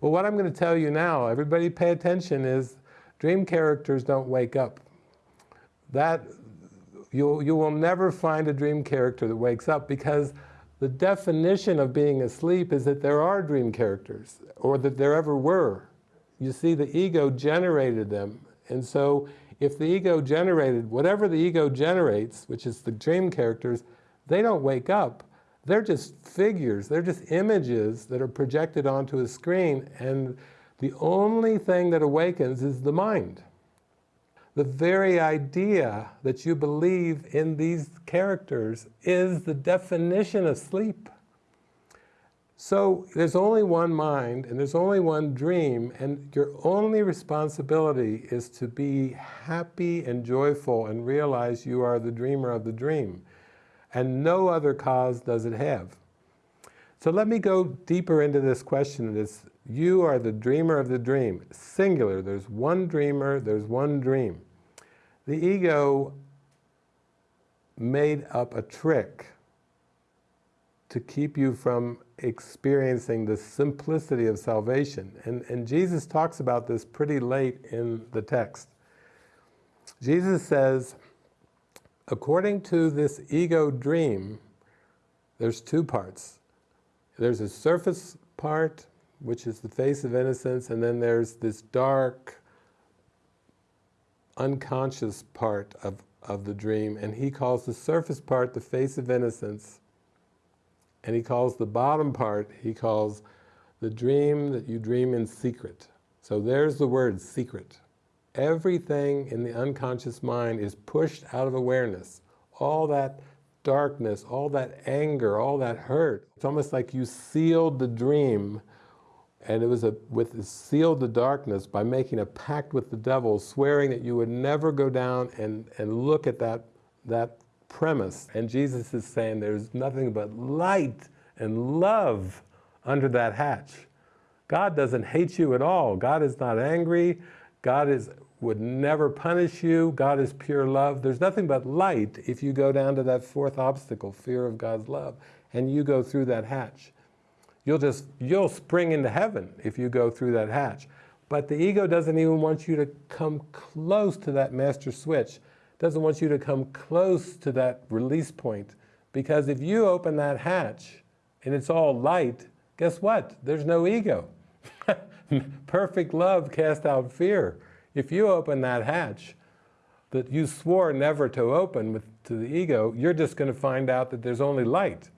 Well, what I'm going to tell you now, everybody pay attention, is dream characters don't wake up. That, you, you will never find a dream character that wakes up because the definition of being asleep is that there are dream characters, or that there ever were. You see, the ego generated them. And so if the ego generated, whatever the ego generates, which is the dream characters, they don't wake up. They're just figures, they're just images that are projected onto a screen, and the only thing that awakens is the mind. The very idea that you believe in these characters is the definition of sleep. So there's only one mind and there's only one dream and your only responsibility is to be happy and joyful and realize you are the dreamer of the dream. And no other cause does it have. So let me go deeper into this question. This, you are the dreamer of the dream, singular. There's one dreamer, there's one dream. The ego made up a trick to keep you from experiencing the simplicity of salvation. And, and Jesus talks about this pretty late in the text. Jesus says, according to this ego dream, there's two parts. There's a surface part, which is the face of innocence, and then there's this dark, unconscious part of, of the dream. And he calls the surface part the face of innocence, and he calls the bottom part, he calls the dream that you dream in secret. So there's the word secret. Everything in the unconscious mind is pushed out of awareness. All that darkness, all that anger, all that hurt. It's almost like you sealed the dream and it was a, with sealed the darkness by making a pact with the devil, swearing that you would never go down and, and look at that, that premise. And Jesus is saying there's nothing but light and love under that hatch. God doesn't hate you at all. God is not angry. God is, would never punish you. God is pure love. There's nothing but light if you go down to that fourth obstacle, fear of God's love, and you go through that hatch. You'll just, you'll spring into heaven if you go through that hatch. But the ego doesn't even want you to come close to that master switch doesn't want you to come close to that release point. Because if you open that hatch and it's all light, guess what? There's no ego. Perfect love cast out fear. If you open that hatch that you swore never to open with, to the ego, you're just going to find out that there's only light.